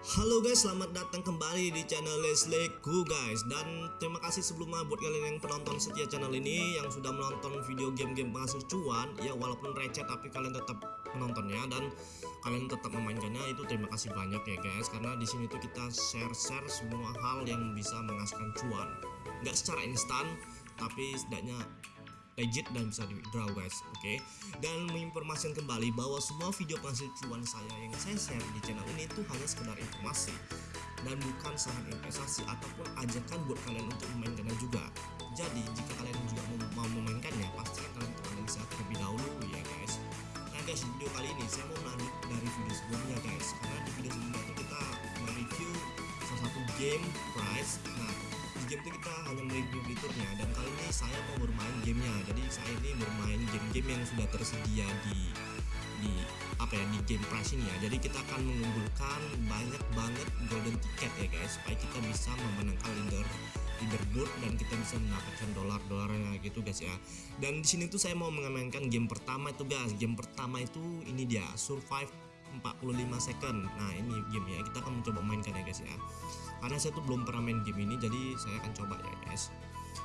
Halo guys, selamat datang kembali di channel Lesleku guys. Dan terima kasih sebelumnya buat kalian yang penonton setia channel ini Yang sudah menonton video game-game penghasil cuan. Ya walaupun receh tapi kalian tetap menontonnya Dan kalian tetap memainkannya. Itu terima kasih banyak ya guys Karena di sini tuh kita share-share semua hal yang bisa menghasilkan cuan. Nggak secara instan, tapi setidaknya legit dan bisa di withdraw guys oke? Okay? dan menginformasikan kembali bahwa semua video penghasil cuan saya yang saya share di channel ini itu hanya sekedar informasi dan bukan saran investasi ataupun ajakan buat kalian untuk memainkannya juga. Jadi jika kalian juga mau, memainkannya pasti kalian untuk analisa terlebih dahulu ya guys. Nah guys video kali ini saya mau melanjut dari video sebelumnya guys. Karena di video sebelumnya itu kita mereview salah satu game price nah game itu kita hanya mereview fiturnya. Dan kali ini saya mau bermain gamenya. Jadi saya ini bermain game-game yang sudah tersedia di di apa ya di game price ini ya. Jadi kita akan mengumpulkan banyak banget golden ticket ya guys. Supaya kita bisa memenangkan leader leaderboard dan kita bisa mendapatkan dolar-dolarnya gitu guys ya. Dan di sini tuh saya mau mengamankan game pertama itu guys. Game pertama itu ini dia survive 45 second. Nah ini game ya. Kita akan mencoba mainkan ya guys ya. Karena saya tuh belum pernah main game ini jadi saya akan coba ya guys.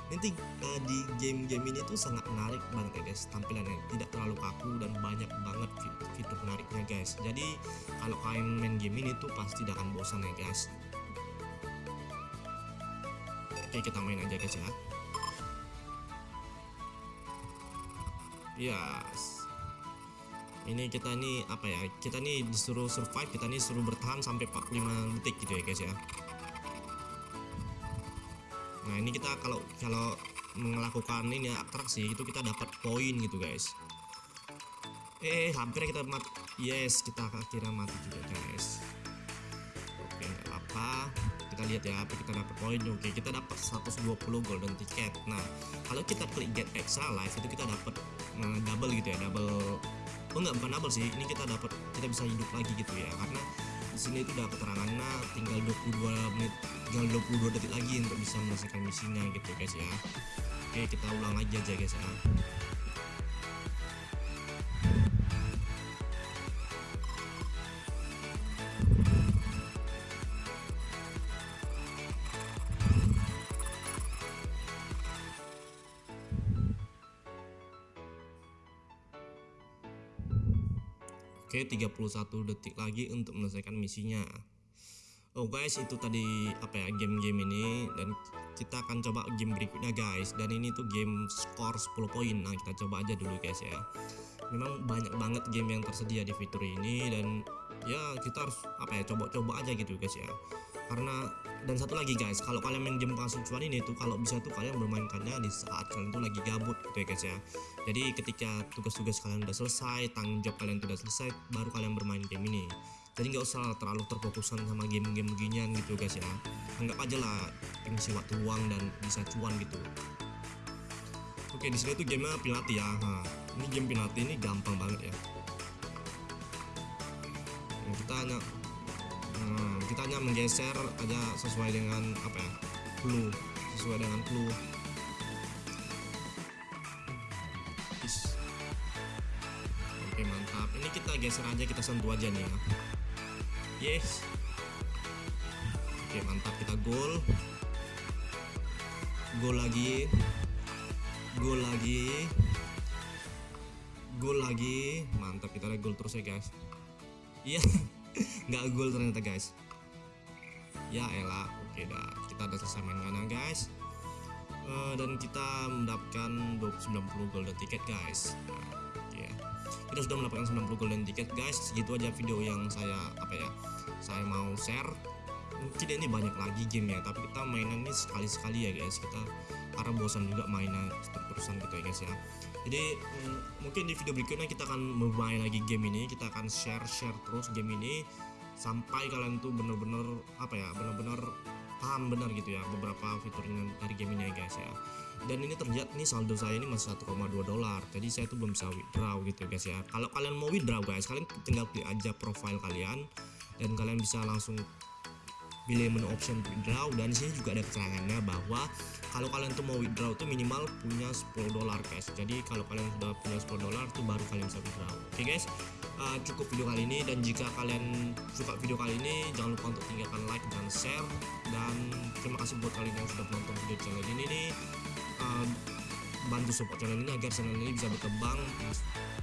Nanti uh, di game-game ini tuh sangat menarik banget ya guys tampilannya. Tidak terlalu kaku dan banyak banget fitur menariknya guys. Jadi kalau kalian main game ini tuh pasti tidak akan bosan ya guys. Oke kita main aja guys ya. Yes ini kita ini apa ya kita nih disuruh survive kita nih suruh bertahan sampai 45 detik gitu ya guys ya. Nah ini kita kalau kalau melakukan ini atraksi itu kita dapat poin gitu guys. Eh hampir kita mati yes kita akhirnya mati juga guys. Oke nggak apa kita lihat ya apa kita dapat poin. Oke kita dapat 120 golden ticket. Nah kalau kita klik get extra life itu kita dapat nah, double gitu ya double enggak bukan double sih ini kita dapat kita bisa hidup lagi gitu ya karena di sini itu udah keterangannya tinggal 22 menit tinggal 22 detik lagi untuk bisa menyelesaikan misinya gitu guys ya. Oke kita ulang lagi aja guys ya Oke 31 detik lagi untuk menyelesaikan misinya. Oh guys itu tadi apa ya game-game ini. Dan kita akan coba game berikutnya guys. Dan ini tuh game skor 10 poin. Nah kita coba aja dulu guys ya. Memang banyak banget game yang tersedia di fitur ini. Dan ya kita harus apa ya coba-coba aja gitu guys ya karena dan satu lagi guys kalau kalian main penghasil cuan ini tuh kalau bisa tuh kalian bermainkannya di saat kalian tuh lagi gabut gitu ya guys ya. Jadi ketika tugas-tugas kalian udah selesai tanggung jawab kalian sudah selesai baru kalian bermain game ini. Jadi nggak usah terlalu terfokusan sama game-game beginian gitu guys ya. Anggap aja lah pengisi waktu luang dan bisa cuan gitu. Oke di sini tuh gamenya penalti ya. Nah, ini game penalti ini gampang banget ya. Nah, kita hanya hmm, kita hanya menggeser aja sesuai dengan apa ya clue. Sesuai dengan clue. Oke mantap. Ini kita geser aja kita sentuh aja nih ya. Yes. Oke mantap. Kita gol gol lagi. Gol lagi. Gol lagi. Mantap. Kita ada gol terus ya guys. Iya. Nggak gol ternyata guys ya elah oke dah. Kita udah selesai mainnya guys. Uh, dan kita mendapatkan 90 golden ticket guys. Nah, ya. Kita sudah mendapatkan 90 golden ticket guys. Segitu aja video yang saya apa ya saya mau share. Mungkin ini banyak lagi game ya tapi kita mainan ini sekali-sekali ya guys. Kita karena bosan juga mainnya terus-terusan gitu ya guys ya. Jadi mm, mungkin di video berikutnya kita akan bermain lagi game ini. Kita akan share-share terus game ini sampai kalian tuh bener-bener apa ya bener-bener paham benar gitu ya beberapa fiturnya dari game ini ya guys ya. Dan ini terlihat nih saldo saya ini masih 1,2 dolar. Jadi saya tuh belum bisa withdraw gitu guys ya. Kalau kalian mau withdraw guys kalian tinggal klik aja profile kalian dan kalian bisa langsung pilih menu option withdraw. Dan sini juga ada keterangannya bahwa kalau kalian tuh mau withdraw tuh minimal punya 10 dolar guys. Jadi kalau kalian sudah punya 10 dolar tuh baru kalian bisa withdraw. Oke okay, guys uh, cukup video kali ini dan jika kalian suka video kali ini jangan lupa untuk tinggalkan like dan share. Dan terima kasih buat kalian yang sudah menonton video channel ini nih. Uh, bantu support channel ini agar channel ini bisa berkembang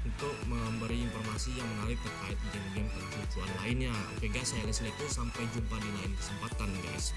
untuk memberi informasi yang menarik terkait game-game cuan lainnya. Oke guys saya Leslie itu sampai jumpa di lain kesempatan guys